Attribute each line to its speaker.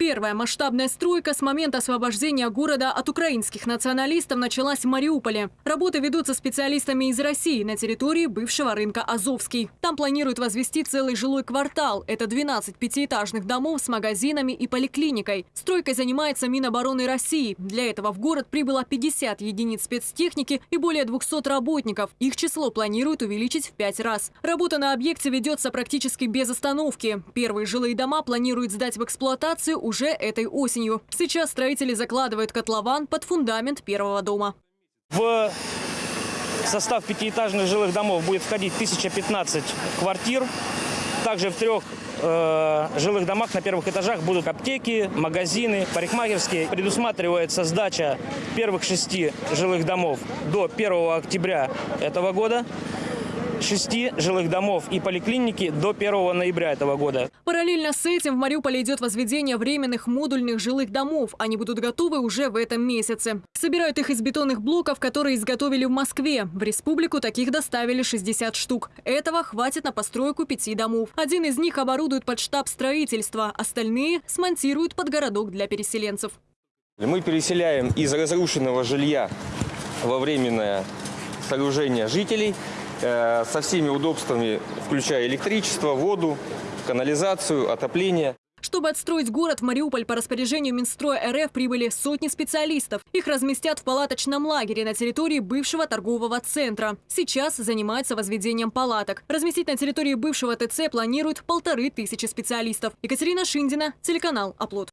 Speaker 1: Первая масштабная стройка с момента освобождения города от украинских националистов началась в Мариуполе. Работы ведутся специалистами из России на территории бывшего рынка Азовский. Там планируют возвести целый жилой квартал. Это 12 пятиэтажных домов с магазинами и поликлиникой. Стройкой занимается Минобороны России. Для этого в город прибыло 50 единиц спецтехники и более 200 работников. Их число планируют увеличить в пять раз. Работа на объекте ведется практически без остановки. Первые жилые дома планируют сдать в эксплуатацию уже этой осенью. Сейчас строители закладывают котлован под фундамент первого дома.
Speaker 2: В состав пятиэтажных жилых домов будет входить 1015 квартир. Также в трех э, жилых домах на первых этажах будут аптеки, магазины, парикмахерские. Предусматривается сдача первых шести жилых домов до 1 октября этого года, шести жилых домов и поликлиники до 1 ноября этого года.
Speaker 1: Параллельно с этим в Мариуполе идет возведение временных модульных жилых домов. Они будут готовы уже в этом месяце. Собирают их из бетонных блоков, которые изготовили в Москве. В республику таких доставили 60 штук. Этого хватит на постройку пяти домов. Один из них оборудуют под штаб строительства, остальные смонтируют под городок для переселенцев.
Speaker 3: Мы переселяем из разрушенного жилья во временное сооружение жителей со всеми удобствами, включая электричество, воду, канализацию, отопление.
Speaker 1: Чтобы отстроить город, в Мариуполь по распоряжению Минстроя РФ прибыли сотни специалистов. Их разместят в палаточном лагере на территории бывшего торгового центра. Сейчас занимаются возведением палаток. Разместить на территории бывшего ТЦ планируют полторы тысячи специалистов. Екатерина Шиндина, телеканал «Оплот».